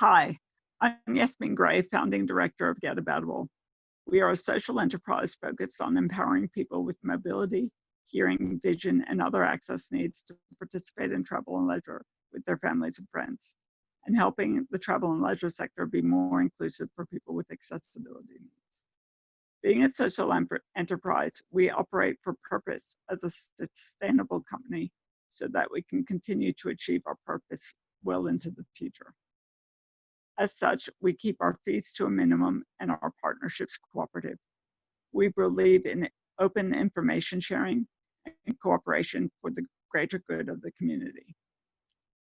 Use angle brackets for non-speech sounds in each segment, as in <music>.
Hi, I'm Yasmin Gray, founding director of Getaboutable. We are a social enterprise focused on empowering people with mobility, hearing, vision, and other access needs to participate in travel and leisure with their families and friends, and helping the travel and leisure sector be more inclusive for people with accessibility needs. Being a social enterprise, we operate for purpose as a sustainable company so that we can continue to achieve our purpose well into the future. As such, we keep our fees to a minimum and our partnerships cooperative. We believe in open information sharing and cooperation for the greater good of the community.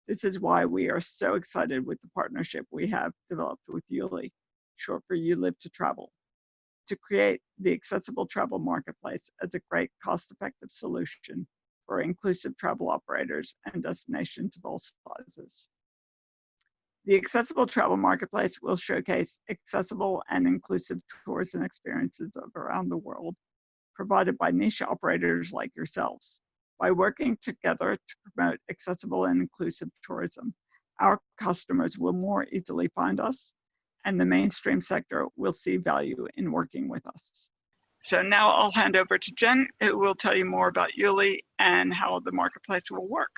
This is why we are so excited with the partnership we have developed with YouLi, short for You Live to Travel, to create the accessible travel marketplace as a great cost-effective solution for inclusive travel operators and destinations of all sizes. The Accessible Travel Marketplace will showcase accessible and inclusive tours and experiences around the world, provided by niche operators like yourselves. By working together to promote accessible and inclusive tourism, our customers will more easily find us, and the mainstream sector will see value in working with us. So now I'll hand over to Jen, who will tell you more about YouLi and how the marketplace will work.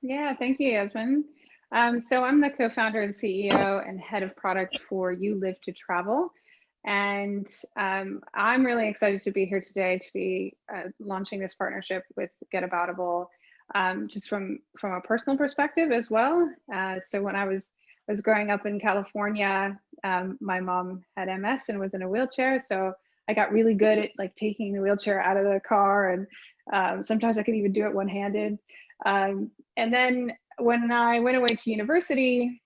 Yeah, thank you, Yasmin. Um, so I'm the co-founder and CEO and head of product for You Live to Travel. And um, I'm really excited to be here today to be uh, launching this partnership with Getaboutable, um, just from, from a personal perspective as well. Uh, so when I was, was growing up in California, um, my mom had MS and was in a wheelchair. So I got really good at like taking the wheelchair out of the car and um, sometimes I could even do it one-handed. Um, and then when I went away to university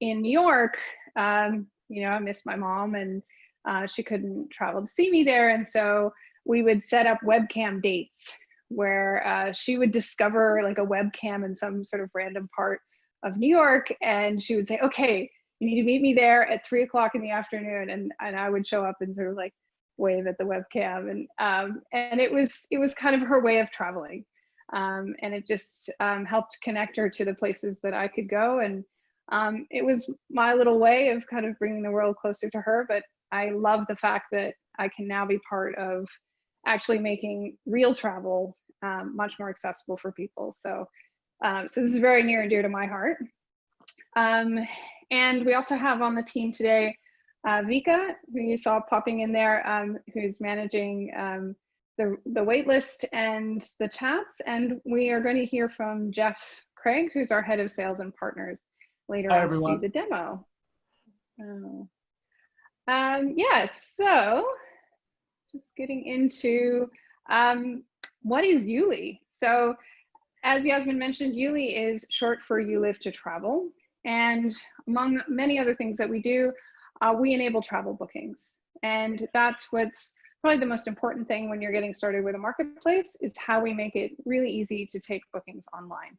in New York, um, you know, I missed my mom and uh, she couldn't travel to see me there. And so we would set up webcam dates where uh, she would discover like a webcam in some sort of random part of New York. And she would say, okay, you need to meet me there at three o'clock in the afternoon. And, and I would show up and sort of like wave at the webcam. And, um, and it was, it was kind of her way of traveling. Um, and it just um, helped connect her to the places that I could go. And um, it was my little way of kind of bringing the world closer to her. But I love the fact that I can now be part of actually making real travel um, much more accessible for people. So, um, so this is very near and dear to my heart. Um, and we also have on the team today uh, Vika, who you saw popping in there, who's managing the, the wait list and the chats. And we are going to hear from Jeff Craig, who's our head of sales and partners later Hi, on everyone. to do the demo. Oh. Um, yes, yeah, so just getting into um, what is YouLi? So as Yasmin mentioned, YouLi is short for You Live to Travel. And among many other things that we do, uh, we enable travel bookings. And that's what's probably the most important thing when you're getting started with a marketplace is how we make it really easy to take bookings online.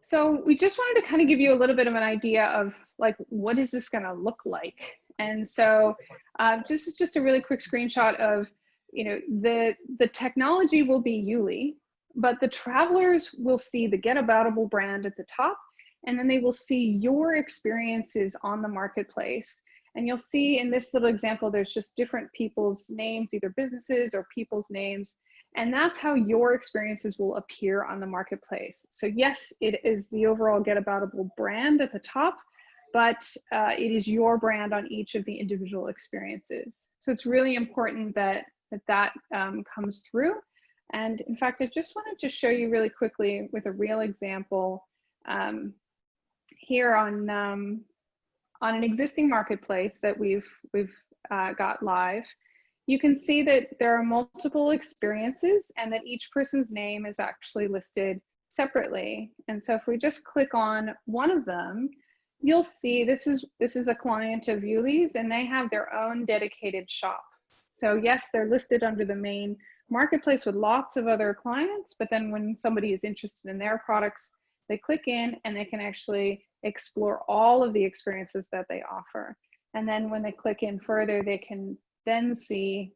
So we just wanted to kind of give you a little bit of an idea of like, what is this gonna look like? And so uh, this is just a really quick screenshot of, you know, the, the technology will be YouLi, but the travelers will see the Getaboutable brand at the top, and then they will see your experiences on the marketplace and you'll see in this little example, there's just different people's names, either businesses or people's names. And that's how your experiences will appear on the marketplace. So yes, it is the overall Getaboutable brand at the top, but uh, it is your brand on each of the individual experiences. So it's really important that that, that um, comes through. And in fact, I just wanted to show you really quickly with a real example um, here on um, on an existing marketplace that we've we've uh, got live, you can see that there are multiple experiences and that each person's name is actually listed separately. And so if we just click on one of them, you'll see this is this is a client of YouLi's and they have their own dedicated shop. So yes, they're listed under the main marketplace with lots of other clients, but then when somebody is interested in their products, they click in and they can actually explore all of the experiences that they offer. And then when they click in further, they can then see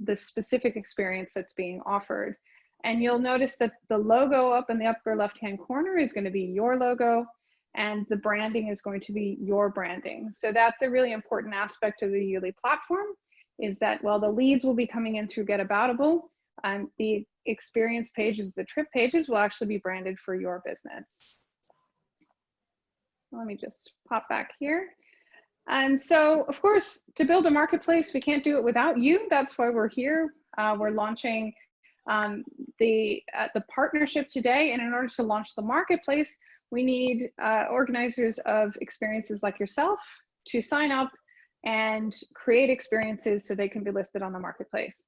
the specific experience that's being offered. And you'll notice that the logo up in the upper left-hand corner is gonna be your logo and the branding is going to be your branding. So that's a really important aspect of the YouLi platform is that while the leads will be coming in through Get Aboutable, um, the experience pages, the trip pages will actually be branded for your business. Let me just pop back here. And so, of course, to build a marketplace, we can't do it without you. That's why we're here. Uh, we're launching um, the, uh, the partnership today. And in order to launch the marketplace, we need uh, organizers of experiences like yourself to sign up and create experiences so they can be listed on the marketplace.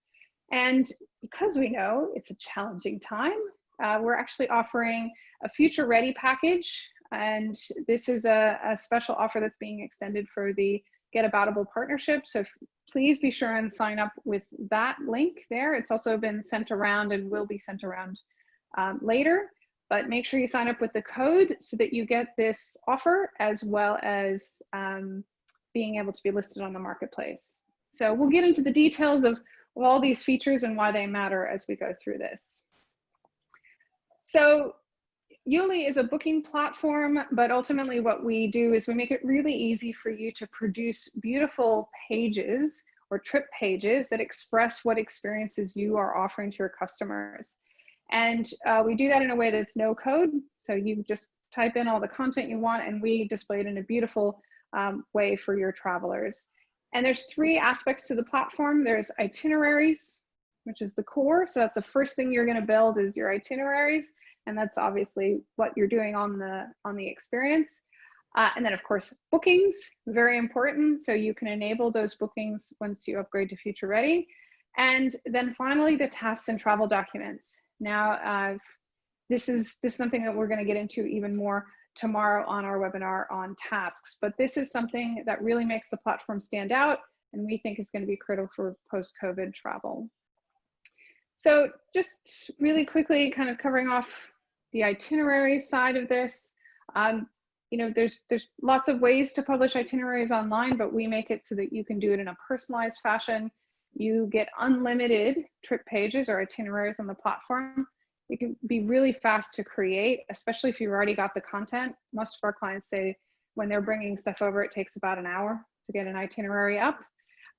And because we know it's a challenging time, uh, we're actually offering a future ready package. And this is a, a special offer that's being extended for the Get Aboutable partnership. So please be sure and sign up with that link there. It's also been sent around and will be sent around um, later. But make sure you sign up with the code so that you get this offer as well as um, being able to be listed on the marketplace. So we'll get into the details of, of all these features and why they matter as we go through this. So YouLi is a booking platform, but ultimately what we do is we make it really easy for you to produce beautiful pages or trip pages that express what experiences you are offering to your customers. And uh, we do that in a way that's no code. So you just type in all the content you want and we display it in a beautiful um, way for your travelers. And there's three aspects to the platform. There's itineraries, which is the core. So that's the first thing you're gonna build is your itineraries. And that's obviously what you're doing on the, on the experience. Uh, and then of course, bookings, very important. So you can enable those bookings once you upgrade to future ready. And then finally, the tasks and travel documents. Now, uh, this is this is something that we're going to get into even more tomorrow on our webinar on tasks. But this is something that really makes the platform stand out and we think is going to be critical for post-COVID travel. So just really quickly kind of covering off the itinerary side of this. Um, you know, there's there's lots of ways to publish itineraries online, but we make it so that you can do it in a personalized fashion. You get unlimited trip pages or itineraries on the platform it can be really fast to create, especially if you've already got the content. Most of our clients say when they're bringing stuff over, it takes about an hour to get an itinerary up.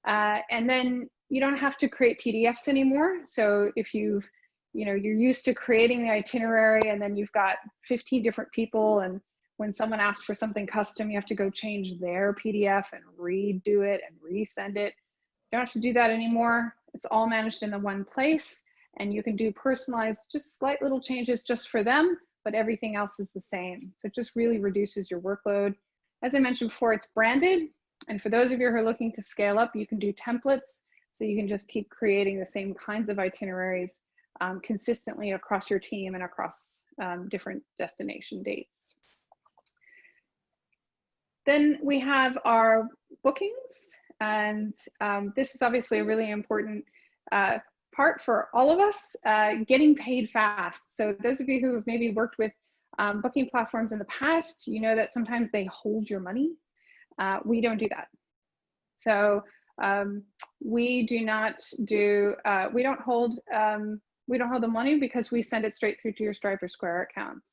Uh, and then you don't have to create PDFs anymore. So if you've, you know, you're used to creating the itinerary and then you've got 15 different people and when someone asks for something custom, you have to go change their PDF and redo it and resend it. You don't have to do that anymore. It's all managed in the one place and you can do personalized, just slight little changes just for them, but everything else is the same. So it just really reduces your workload. As I mentioned before, it's branded. And for those of you who are looking to scale up, you can do templates. So you can just keep creating the same kinds of itineraries um, consistently across your team and across um, different destination dates. Then we have our bookings. And um, this is obviously a really important uh, part for all of us, uh, getting paid fast. So those of you who have maybe worked with um, booking platforms in the past, you know that sometimes they hold your money. Uh, we don't do that. So um, we do not do, uh, we don't hold, um, we don't have the money because we send it straight through to your Stripe or Square accounts.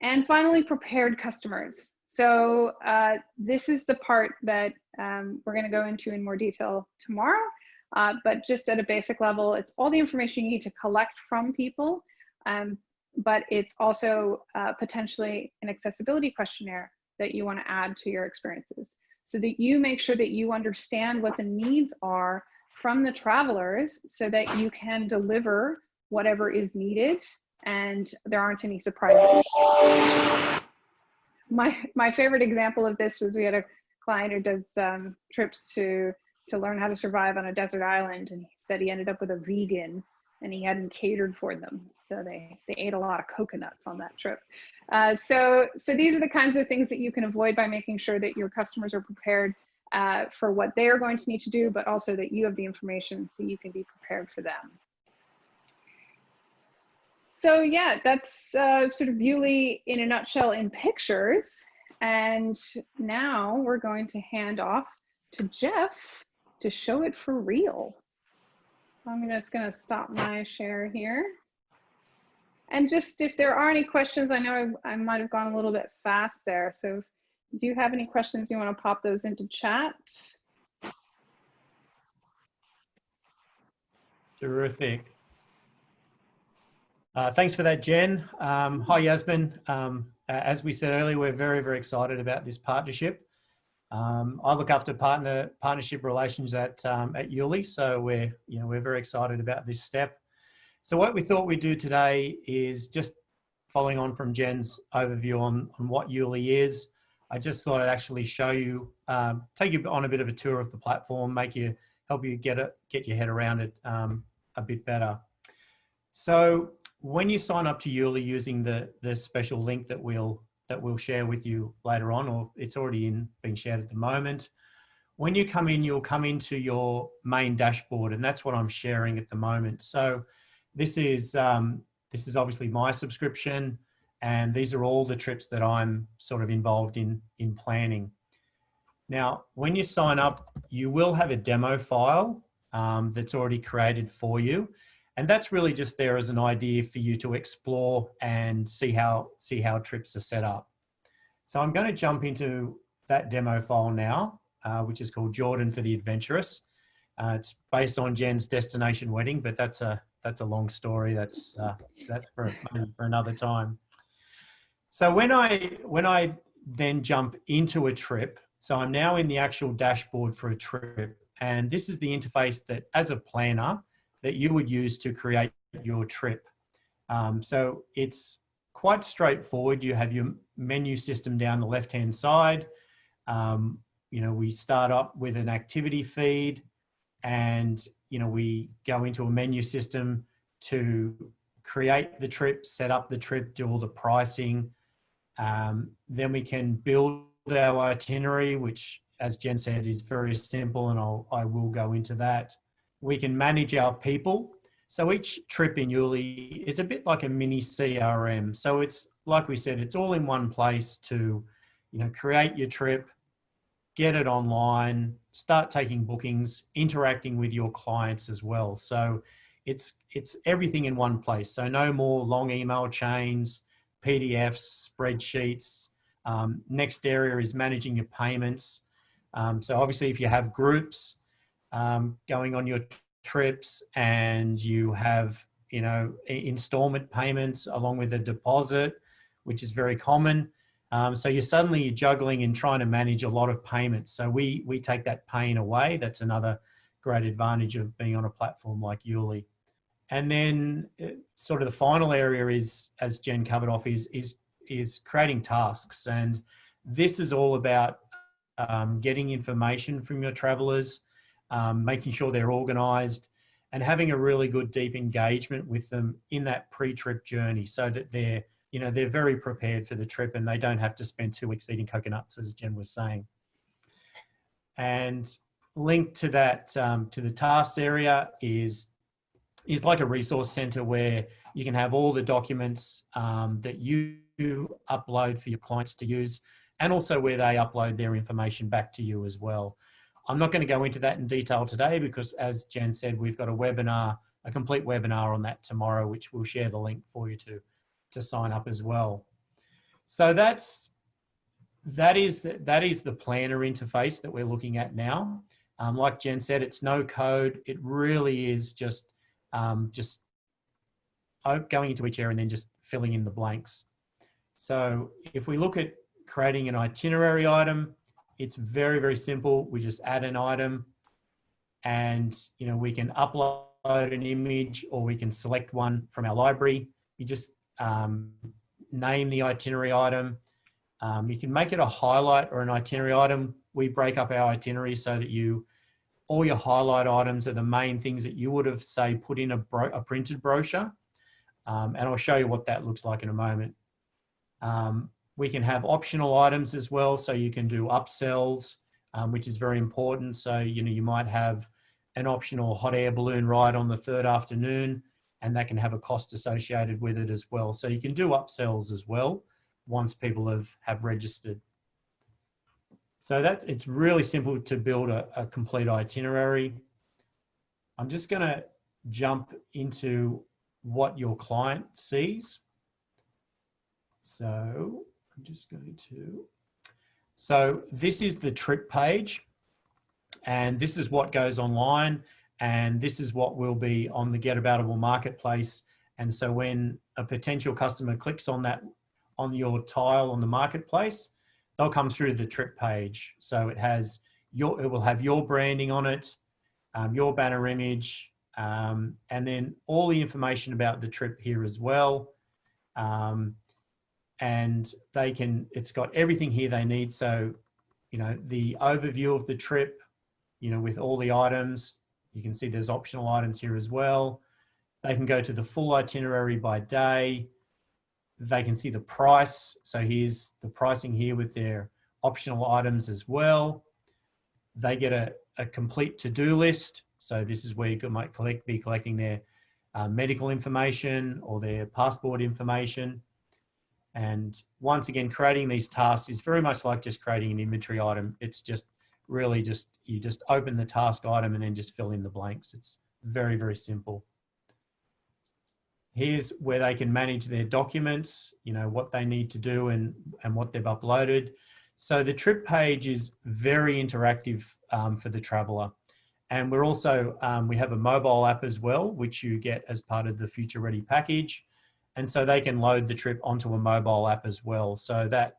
And finally, prepared customers. So uh, this is the part that um, we're going to go into in more detail tomorrow. Uh, but just at a basic level, it's all the information you need to collect from people, um, but it's also uh, potentially an accessibility questionnaire that you want to add to your experiences so that you make sure that you understand what the needs are from the travelers so that you can deliver whatever is needed and there aren't any surprises. My, my favorite example of this was we had a client who does um, trips to to learn how to survive on a desert island. And he said he ended up with a vegan and he hadn't catered for them. So they, they ate a lot of coconuts on that trip. Uh, so, so these are the kinds of things that you can avoid by making sure that your customers are prepared uh, for what they are going to need to do, but also that you have the information so you can be prepared for them. So yeah, that's uh, sort of YouLi in a nutshell in pictures. And now we're going to hand off to Jeff to show it for real. I'm just going to stop my share here. And just if there are any questions, I know I, I might have gone a little bit fast there. So if you have any questions, you want to pop those into chat. Terrific. Uh, thanks for that, Jen. Um, hi, Yasmin. Um, as we said earlier, we're very, very excited about this partnership. Um, I look after partner partnership relations at um, at YouLi, so we're you know we're very excited about this step. So what we thought we'd do today is just following on from Jen's overview on on what YouLi is. I just thought I'd actually show you, um, take you on a bit of a tour of the platform, make you help you get it get your head around it um, a bit better. So when you sign up to YouLi using the the special link that we'll that we'll share with you later on, or it's already in being shared at the moment. When you come in, you'll come into your main dashboard, and that's what I'm sharing at the moment. So this is um, this is obviously my subscription, and these are all the trips that I'm sort of involved in in planning. Now, when you sign up, you will have a demo file um, that's already created for you. And that's really just there as an idea for you to explore and see how, see how trips are set up. So I'm going to jump into that demo file now, uh, which is called Jordan for the Adventurous. Uh, it's based on Jen's destination wedding, but that's a, that's a long story. That's, uh, that's for, for another time. So when I, when I then jump into a trip, so I'm now in the actual dashboard for a trip, and this is the interface that as a planner, that you would use to create your trip. Um, so it's quite straightforward. You have your menu system down the left-hand side. Um, you know, we start up with an activity feed and, you know, we go into a menu system to create the trip, set up the trip, do all the pricing. Um, then we can build our itinerary, which as Jen said, is very simple and I'll, I will go into that we can manage our people. So each trip in YouLi is a bit like a mini CRM. So it's like we said, it's all in one place to, you know, create your trip, get it online, start taking bookings, interacting with your clients as well. So it's it's everything in one place. So no more long email chains, PDFs, spreadsheets. Um, next area is managing your payments. Um, so obviously, if you have groups, um, going on your trips and you have, you know, installment payments along with a deposit, which is very common. Um, so you're suddenly juggling and trying to manage a lot of payments. So we, we take that pain away. That's another great advantage of being on a platform like YouLi. And then uh, sort of the final area is, as Jen covered off, is, is, is creating tasks. And this is all about um, getting information from your travelers, um, making sure they're organized and having a really good deep engagement with them in that pre-trip journey so that they're you know they're very prepared for the trip and they don't have to spend two weeks eating coconuts as jen was saying and linked to that um, to the tasks area is is like a resource center where you can have all the documents um, that you upload for your clients to use and also where they upload their information back to you as well I'm not going to go into that in detail today because as Jen said, we've got a webinar, a complete webinar on that tomorrow, which we'll share the link for you to, to sign up as well. So that's, that is, the, that is the planner interface that we're looking at now. Um, like Jen said, it's no code. It really is just, um, just going into each area and then just filling in the blanks. So if we look at creating an itinerary item, it's very, very simple. We just add an item and, you know, we can upload an image or we can select one from our library. You just um, name the itinerary item. Um, you can make it a highlight or an itinerary item. We break up our itinerary so that you, all your highlight items are the main things that you would have say put in a, a printed brochure. Um, and I'll show you what that looks like in a moment. Um, we can have optional items as well. So you can do upsells, um, which is very important. So, you know, you might have an optional hot air balloon ride on the third afternoon and that can have a cost associated with it as well. So you can do upsells as well once people have, have registered. So that's, it's really simple to build a, a complete itinerary. I'm just gonna jump into what your client sees. So I'm just going to, so this is the trip page and this is what goes online and this is what will be on the Get Aboutable marketplace. And so when a potential customer clicks on that, on your tile on the marketplace, they'll come through the trip page. So it has your, it will have your branding on it, um, your banner image, um, and then all the information about the trip here as well. Um, and they can, it's got everything here they need. So, you know, the overview of the trip, you know, with all the items, you can see there's optional items here as well. They can go to the full itinerary by day. They can see the price. So here's the pricing here with their optional items as well. They get a, a complete to-do list. So this is where you might collect, be collecting their uh, medical information or their passport information. And once again, creating these tasks is very much like just creating an inventory item. It's just really just, you just open the task item and then just fill in the blanks. It's very, very simple. Here's where they can manage their documents, you know, what they need to do and, and what they've uploaded. So the trip page is very interactive um, for the traveler. And we're also, um, we have a mobile app as well, which you get as part of the Future Ready package. And so they can load the trip onto a mobile app as well. So that,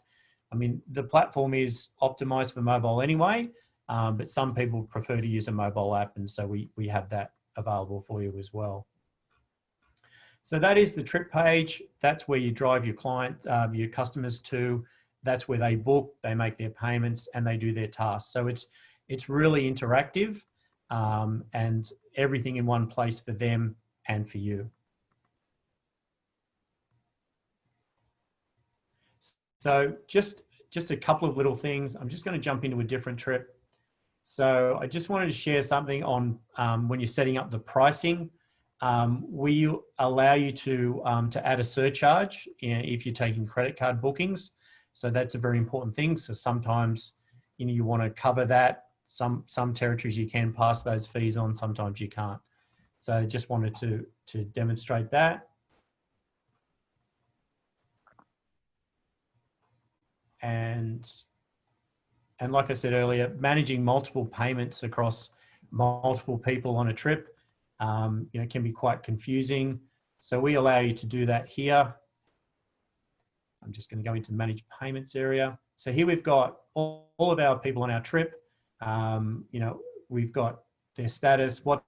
I mean, the platform is optimized for mobile anyway, um, but some people prefer to use a mobile app. And so we, we have that available for you as well. So that is the trip page. That's where you drive your client, uh, your customers to. That's where they book, they make their payments and they do their tasks. So it's, it's really interactive um, and everything in one place for them and for you. So just, just a couple of little things. I'm just going to jump into a different trip. So I just wanted to share something on um, when you're setting up the pricing. Um, we allow you to, um, to add a surcharge if you're taking credit card bookings. So that's a very important thing. So sometimes you know, you want to cover that. Some, some territories you can pass those fees on, sometimes you can't. So I just wanted to, to demonstrate that. and and like I said earlier, managing multiple payments across multiple people on a trip, um, you know, can be quite confusing. So we allow you to do that here. I'm just going to go into the manage payments area. So here we've got all, all of our people on our trip. Um, you know, we've got their status, what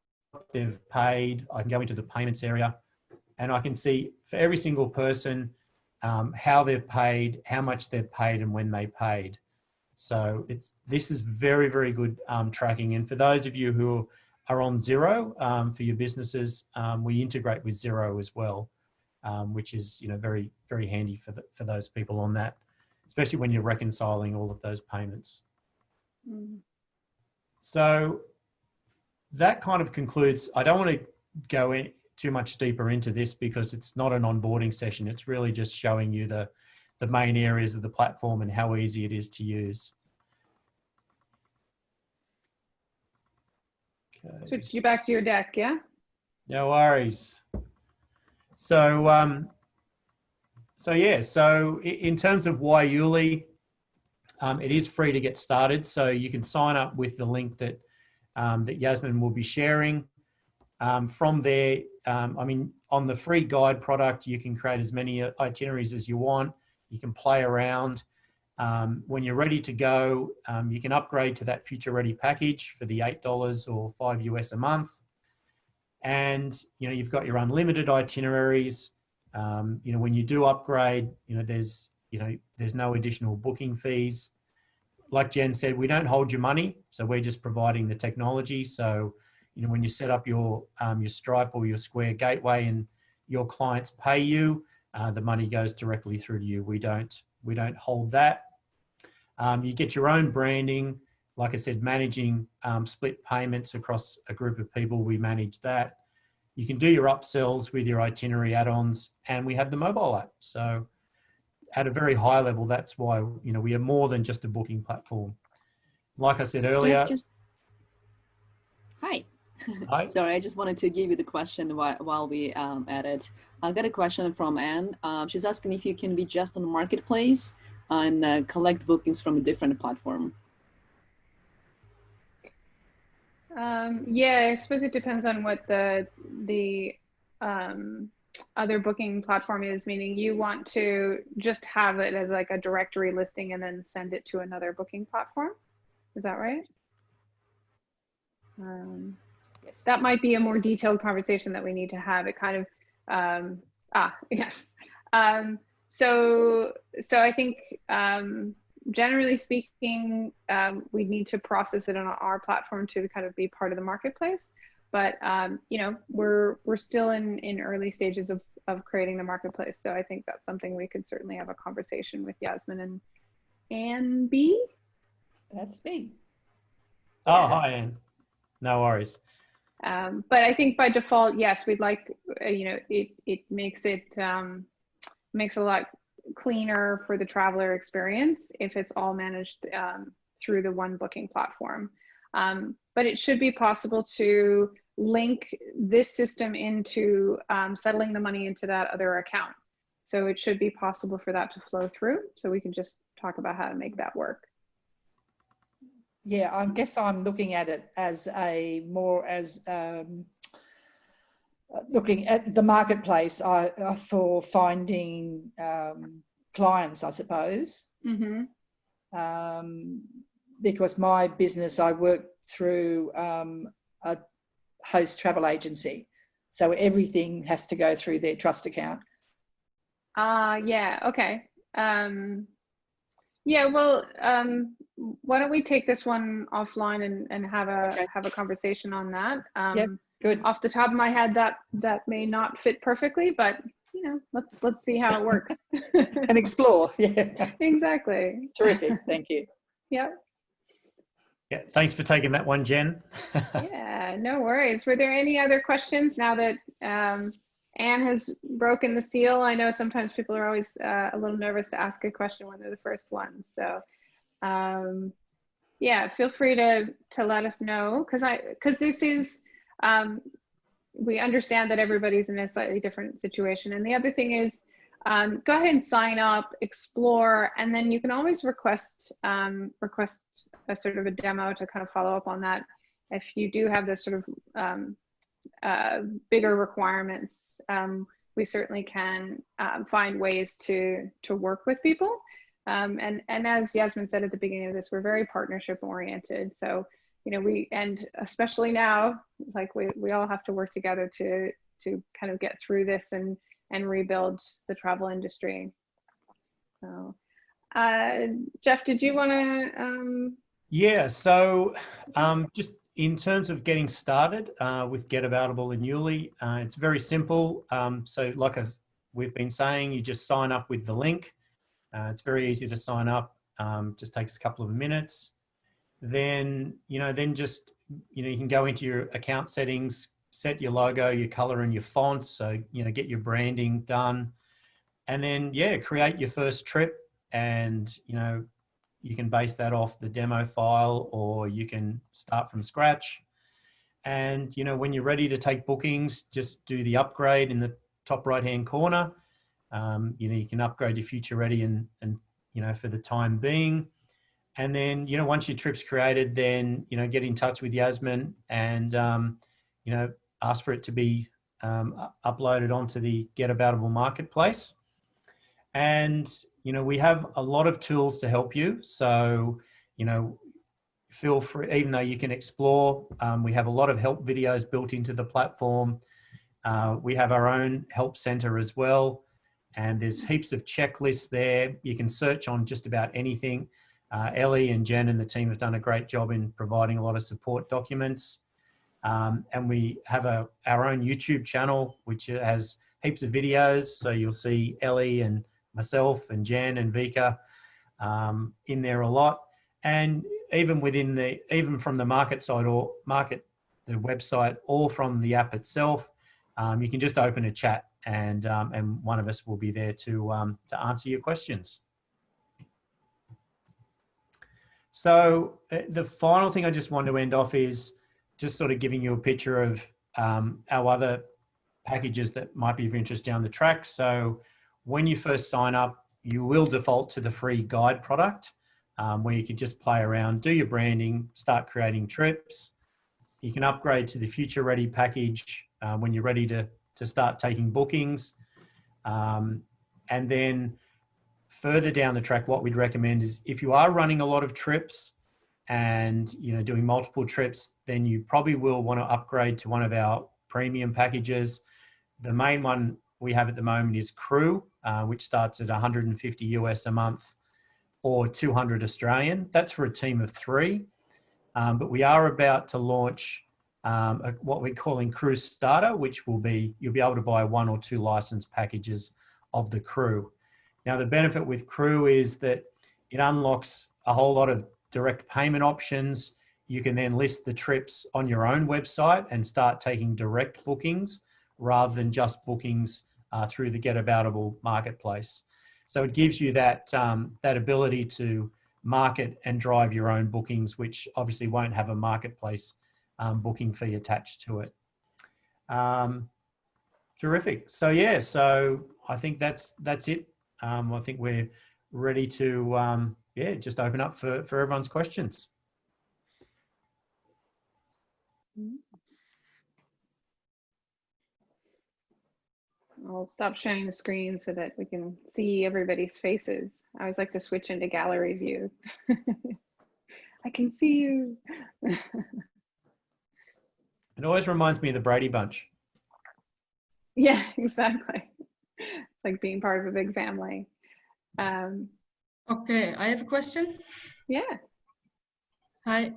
they've paid. I can go into the payments area and I can see for every single person, um, how they've paid, how much they've paid and when they paid. So it's this is very, very good um, tracking. And for those of you who are on Xero um, for your businesses, um, we integrate with Xero as well, um, which is you know very, very handy for, the, for those people on that, especially when you're reconciling all of those payments. Mm. So that kind of concludes, I don't want to go in, too much deeper into this because it's not an onboarding session. It's really just showing you the, the main areas of the platform and how easy it is to use. Okay. Switch you back to your deck, yeah? No worries. So, um, so yeah, so in terms of Waiuli, um, it is free to get started. So you can sign up with the link that, um, that Yasmin will be sharing. Um, from there, um, I mean, on the free guide product, you can create as many itineraries as you want. You can play around. Um, when you're ready to go, um, you can upgrade to that future ready package for the $8 or five US a month. And, you know, you've got your unlimited itineraries. Um, you know, when you do upgrade, you know, there's, you know, there's no additional booking fees. Like Jen said, we don't hold your money. So we're just providing the technology. So, you know, when you set up your, um, your Stripe or your Square gateway and your clients pay you, uh, the money goes directly through to you. We don't, we don't hold that. Um, you get your own branding. Like I said, managing um, split payments across a group of people, we manage that. You can do your upsells with your itinerary add-ons and we have the mobile app. So at a very high level, that's why, you know, we are more than just a booking platform. Like I said earlier. Just, hi. Hi. <laughs> Sorry, I just wanted to give you the question while, while we um, at it. I got a question from Anne. Um, she's asking if you can be just on the marketplace and uh, collect bookings from a different platform. Um, yeah, I suppose it depends on what the the um, other booking platform is. Meaning, you want to just have it as like a directory listing and then send it to another booking platform. Is that right? Um, Yes. that might be a more detailed conversation that we need to have. It kind of um, ah <laughs> yes. Um, so so I think um, generally speaking, um, we need to process it on our platform to kind of be part of the marketplace. But um, you know, we're we're still in in early stages of of creating the marketplace. So I think that's something we could certainly have a conversation with Yasmin and Anne B. That's me. Oh, Yeah. hi, Anne. No worries. Um, but I think by default, yes, we'd like, uh, you know, it, it makes it, um, makes a lot cleaner for the traveler experience if it's all managed um, through the one booking platform. Um, but it should be possible to link this system into um, settling the money into that other account. So it should be possible for that to flow through. So we can just talk about how to make that work. Yeah, I guess I'm looking at it as a more as um, looking at the marketplace I, uh, for finding um, clients, I suppose. Mm-hmm. Um, because my business, I work through um, a host travel agency. So everything has to go through their trust account. Uh, yeah, okay. Um, yeah, well, um, why don't we take this one offline and, and have a Okay. have a conversation on that? Um, Yep. Good. Off the top of my head, that that may not fit perfectly, but you know, let's let's see how it works. <laughs> And explore. <laughs> Yeah. exactly. Terrific. Thank you. <laughs> Yep. Yeah, thanks for taking that one, Jen. Yeah, no worries. Were there any other questions now that um, Anne has broken the seal? I know sometimes people are always uh, a little nervous to ask a question when they're the first one. So, um, yeah, feel free to to let us know because I because this is um, we understand that everybody's in a slightly different situation. And the other thing is, um, go ahead and sign up, explore, and then you can always request um, request a sort of a demo to kind of follow up on that. If you do have those sort of um, uh, bigger requirements, um, we certainly can um, find ways to to work with people. Um, and and as Yasmin said at the beginning of this, we're very partnership oriented. So you know we and especially now, like we we all have to work together to to kind of get through this and and rebuild the travel industry. So, uh, Jeff, did you want to? Um, Yeah, so um, just in terms of getting started uh, with Get Aboutable in YouLi, uh, it's very simple. Um, so like I've, we've been saying, you just sign up with the link. Uh, it's very easy to sign up, um, just takes a couple of minutes. Then, you know, then just, you know, you can go into your account settings, set your logo, your color and your font. So, you know, get your branding done. And then, yeah, create your first trip and, you know, you can base that off the demo file or you can start from scratch. And, you know, when you're ready to take bookings, just do the upgrade in the top right hand corner. Um, you know, you can upgrade your future ready and, and, you know, for the time being. And then, you know, once your trip's created, then, you know, get in touch with Yasmin and, um, you know, ask for it to be um, uploaded onto the Get Aboutable marketplace. And, you know, we have a lot of tools to help you. So, you know, feel free, even though you can explore, um, we have a lot of help videos built into the platform. Uh, we have our own help center as well. And there's heaps of checklists there. You can search on just about anything. Uh, Ellie and Jen and the team have done a great job in providing a lot of support documents. Um, and we have a, our own YouTube channel, which has heaps of videos. So you'll see Ellie and myself and Jen and Vika um, in there a lot. And even within the, even from the market side or market, the website or from the app itself, um, you can just open a chat and, um, and one of us will be there to, um, to answer your questions. So uh, the final thing I just want to end off is just sort of giving you a picture of um, our other packages that might be of interest down the track. So when you first sign up, you will default to the free guide product um, where you can just play around, do your branding, start creating trips. You can upgrade to the future ready package uh, when you're ready to, to start taking bookings. Um, and then further down the track, what we'd recommend is if you are running a lot of trips and you know doing multiple trips, then you probably will want to upgrade to one of our premium packages. The main one we have at the moment is Crew, uh, which starts at 150 US a month or 200 Australian. That's for a team of three. Um, but we are about to launch um, a, what we're calling Crew Starter, which will be, you'll be able to buy one or two license packages of the crew. Now, the benefit with Crew is that it unlocks a whole lot of direct payment options. You can then list the trips on your own website and start taking direct bookings rather than just bookings uh, through the Get Getaboutable marketplace. So it gives you that, um, that ability to market and drive your own bookings, which obviously won't have a marketplace um, booking fee attached to it. Um, terrific. So yeah, so I think that's that's it. Um, I think we're ready to um, yeah just open up for for everyone's questions. I'll stop sharing the screen so that we can see everybody's faces. I always like to switch into gallery view. <laughs> I can see you. <laughs> It always reminds me of the Brady Bunch. yeah, <laughs> exactly. It's like being part of a big family. Um, Okay, I have a question. yeah, Hi,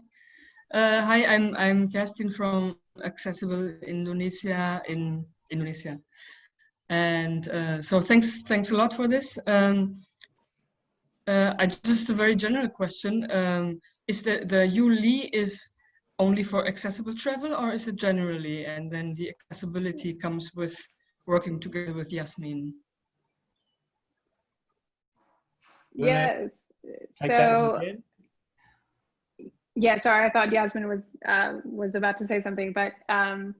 uh, hi. I'm I'm Kerstin from Accessible Indonesia in Indonesia, and uh, so thanks thanks a lot for this. Um, uh, I just a very general question. Um, is the the YouLi is only for accessible travel, or is it generally? And then the accessibility comes with working together with Yasmin. Yes. Take that one, So, yeah, sorry, I thought Yasmin was uh, was about to say something, but um,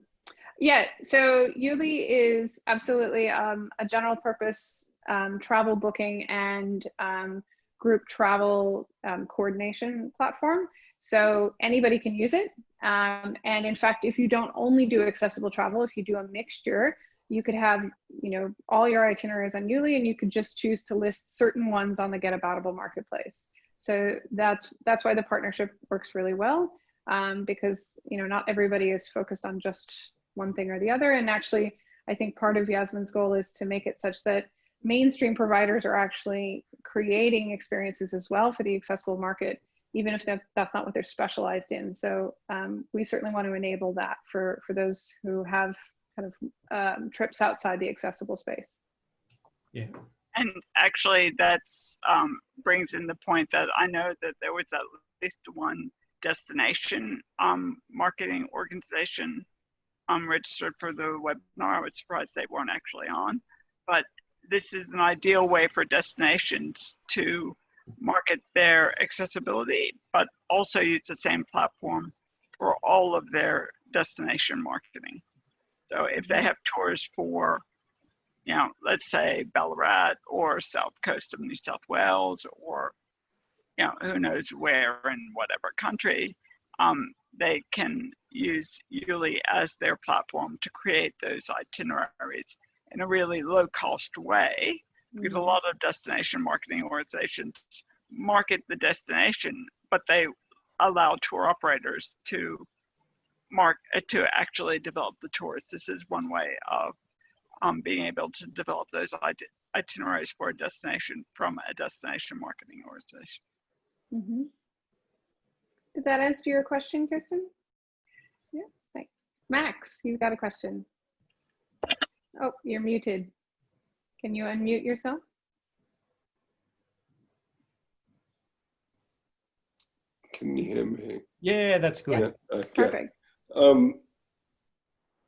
yeah. So YouLi is absolutely um, a general purpose um, travel booking and um, group travel um, coordination platform. So anybody can use it. Um, and in fact, if you don't only do accessible travel, if you do a mixture, you could have, you know, all your itineraries on YouLi and you could just choose to list certain ones on the Getaboutable marketplace. So that's that's why the partnership works really well um, because you know not everybody is focused on just one thing or the other. And actually, I think part of Yasmin's goal is to make it such that mainstream providers are actually creating experiences as well for the accessible market, even if that's not what they're specialized in. So um, we certainly want to enable that for for those who have kind of um, trips outside the accessible space. Yeah. And actually, that's um, brings in the point that I know that there was at least one destination um, marketing organization um, registered for the webinar. I was surprised they weren't actually on, but this is an ideal way for destinations to market their accessibility, but also use the same platform for all of their destination marketing. So if they have tours for, you know, let's say Ballarat or South Coast of New South Wales or, you know, who knows where in whatever country, um, they can use YouLi as their platform to create those itineraries in a really low cost way because a lot of destination marketing organizations market the destination, but they allow tour operators to mark uh, to actually develop the tours. This is one way of um, being able to develop those it itineraries for a destination from a destination marketing organization. Mm -hmm. Did that answer your question, Kirsten? Yeah, thanks. Max, you've got a question. Oh, you're muted. Can you unmute yourself? Can you hear me? Yeah, that's good. Yeah, okay. Perfect. Um,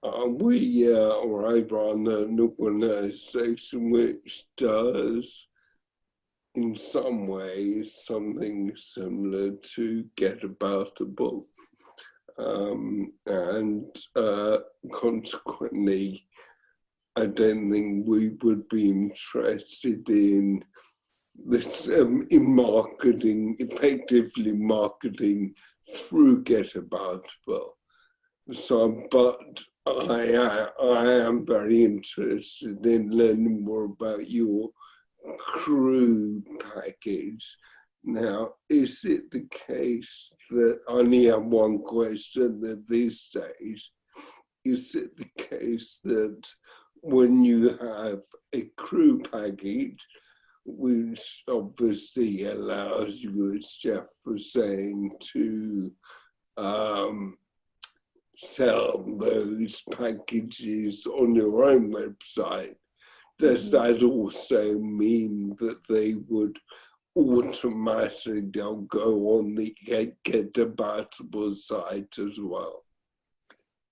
uh, we uh, are over on an organisation which does, in some ways, something similar to Getaboutable. Um, and uh, consequently, I don't think we would be interested in this um, in marketing, effectively marketing through Get Aboutable. So, but I, I, I am very interested in learning more about your crew package. Now, is it the case that I only have one question at this stage? Is it the case that when you have a crew package, which obviously allows you, as Jeff was saying, to um, sell those packages on your own website, does that also mean that they would automatically go on the Get, Get Aboutable site as well?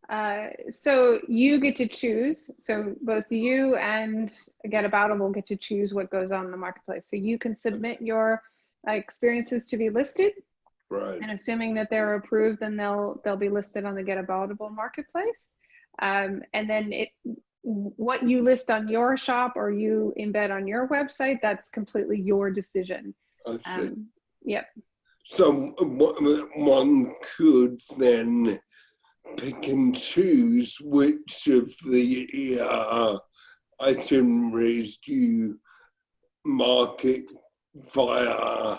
Uh, so you get to choose. So both you and Get Aboutable get to choose what goes on in the marketplace. So you can submit your uh, experiences to be listed, Right. and assuming that they're approved, then they'll they'll be listed on the Get Aboutable marketplace. Um, and then it what you list on your shop or you embed on your website, that's completely your decision. Um, yep. So uh, one could then pick and choose which of the uh, itineraries you market via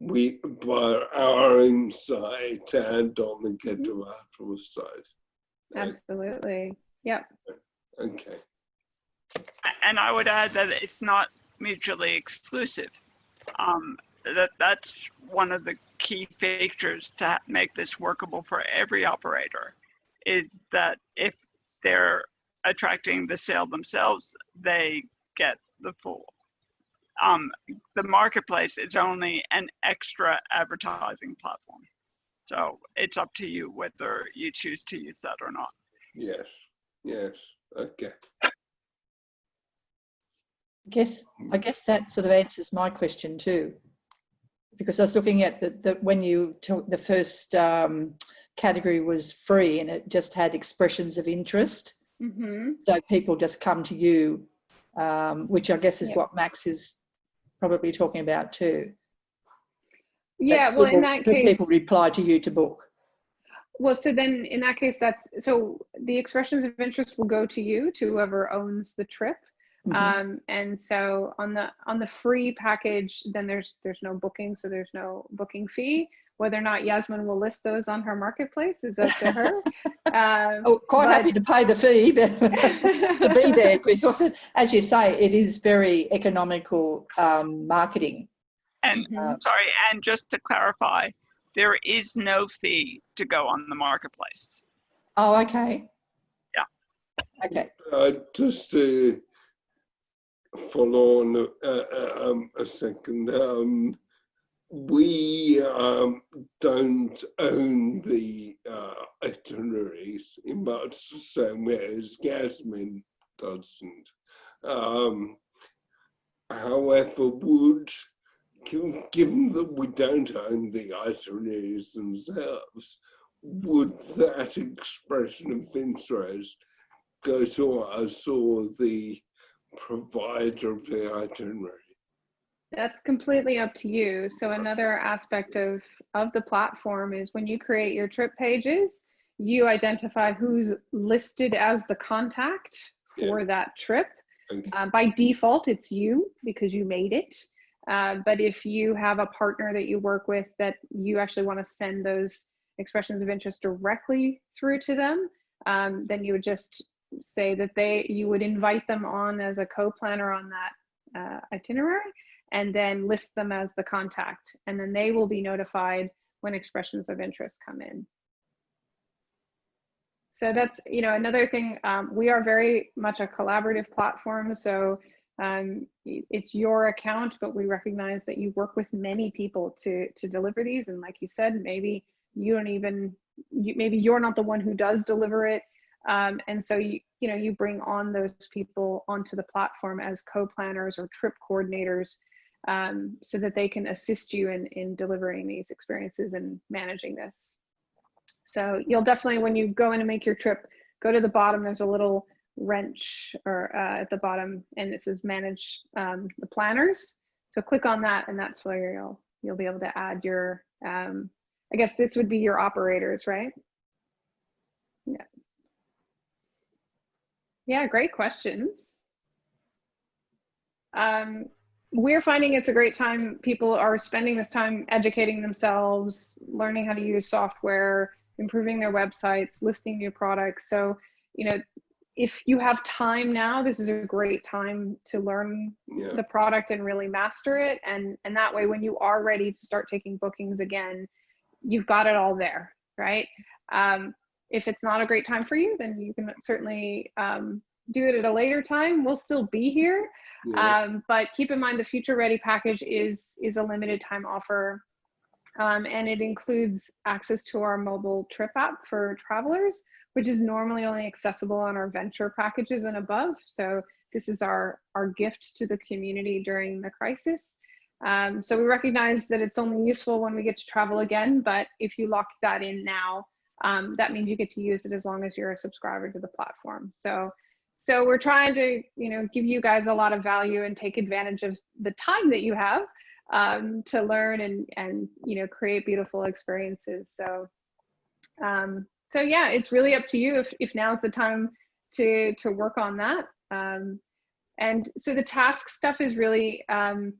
we via our own site and on the Get Aboutable site. Absolutely. Yep. Okay. and I would add that it's not mutually exclusive. Um, that that's one of the key features to make this workable for every operator, is that if they're attracting the sale themselves, they get the full. Um, the marketplace is only an extra advertising platform, so it's up to you whether you choose to use that or not. Yes. Yes. Okay. I guess I guess that sort of answers my question too, because I was looking at the, the when you took the first um, category was free and it just had expressions of interest, hmm so people just come to you, um, which I guess is Yep. what Max is probably talking about too. that Yeah. Well, in people- that that case, people reply to you to book. Well, so then in that case, that's so the expressions of interest will go to you, to whoever owns the trip. Mhm. Um, and so on the on the free package, then there's there's no booking, so there's no booking fee. Whether or not Yasmin will list those on her marketplace is up to her. <laughs> Um, oh, quite but- happy to pay the fee, but <laughs> to be there because, it, as you say, it is very economical um, marketing. And Mhm. Uh, sorry, and just to clarify, there is no fee to go on the marketplace. Oh, okay. Yeah. Okay. Uh, just to follow on uh, uh, um, a second, um, we um, don't own the uh, itineraries in much the same way as Yasmin doesn't. Um, however, would given, given that we don't own the itineraries themselves, would that expression of interest go to us or the provider of the itinerary? That's completely up to you. So another aspect of of the platform is when you create your trip pages, you identify who's listed as the contact Yeah. for that trip. Okay. Uh, by default, it's you because you made it. Uh, but if you have a partner that you work with that you actually want to send those expressions of interest directly through to them, um, then you would just say that they you would invite them on as a co-planner on that uh, itinerary and then list them as the contact. And then they will be notified when expressions of interest come in. So that's you know another thing um, we are very much a collaborative platform. So um, it's your account but we recognize that you work with many people to to deliver these. And like you said maybe you don't even you, maybe you're not the one who does deliver it. Um, and so you you know you bring on those people onto the platform as co-planners or trip coordinators um, so that they can assist you in in delivering these experiences and managing this. So you'll definitely, when you go in and make your trip, go to the bottom, there's a little wrench or uh, at the bottom and it says manage um, the planners. So click on that and that's where you'll, you'll be able to add your, um, I guess this would be your operators, right? Yeah. Yeah, great questions. Um, we're finding it's a great time. People are spending this time educating themselves, learning how to use software, improving their websites, listing new products. So, you know, if you have time now, this is a great time to learn Yeah. the product and really master it. And, and that way, when you are ready to start taking bookings again, you've got it all there, right? Um, if it's not a great time for you, then you can certainly um, do it at a later time. We'll still be here. Yeah. Um, but keep in mind the future ready package is is a limited time offer. Um, and it includes access to our mobile trip app for travelers, which is normally only accessible on our venture packages and above. So this is our, our gift to the community during the crisis. Um, so we recognize that it's only useful when we get to travel again, but if you lock that in now, um, that means you get to use it as long as you're a subscriber to the platform. So so we're trying to, you know, give you guys a lot of value and take advantage of the time that you have um, to learn and and you know create beautiful experiences. So, um, so yeah, it's really up to you if if now's the time to to work on that. Um, and so the task stuff is really um,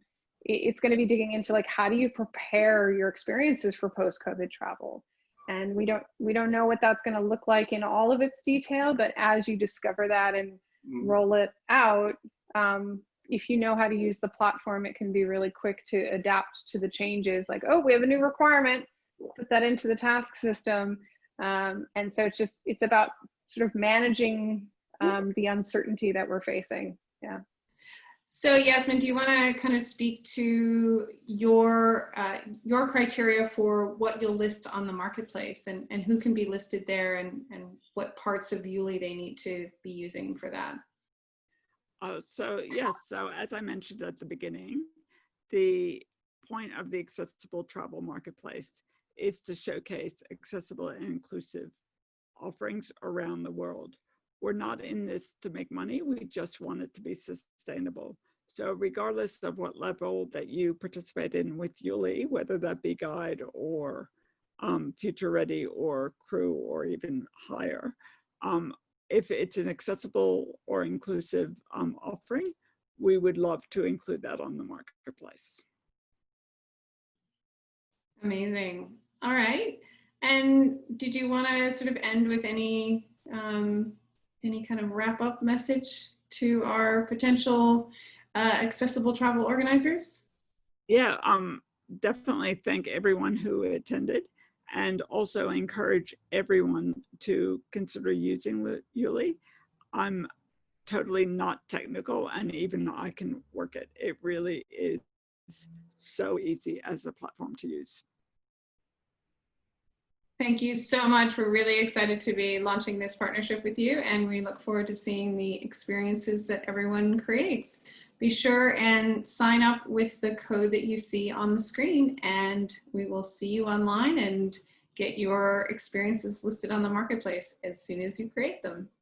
it's going to be digging into like how do you prepare your experiences for post COVID travel? And we don't we don't know what that's going to look like in all of its detail but as you discover that and Mm. roll it out um, if you know how to use the platform it can be really quick to adapt to the changes like oh we have a new requirement put that into the task system. Um, and so it's just it's about sort of managing um, the uncertainty that we're facing. Yeah So Yasmin, do you want to kind of speak to your uh, your criteria for what you'll list on the marketplace and, and who can be listed there and, and what parts of YouLi they need to be using for that? Uh, so yes, so as I mentioned at the beginning, the point of the accessible travel marketplace is to showcase accessible and inclusive offerings around the world. We're not in this to make money, we just want it to be sustainable. So regardless of what level that you participate in with YouLi, whether that be guide or um, future ready or crew or even higher, um, if it's an accessible or inclusive um, offering, we would love to include that on the marketplace. Amazing. All right. And did you want to sort of end with any um, any kind of wrap up message to our potential uh, accessible travel organizers? Yeah, um, definitely thank everyone who attended and also encourage everyone to consider using YouLi. I'm totally not technical and even I can work it. It really is so easy as a platform to use. Thank you so much. We're really excited to be launching this partnership with you and we look forward to seeing the experiences that everyone creates. Be sure and sign up with the code that you see on the screen and we will see you online and get your experiences listed on the marketplace as soon as you create them.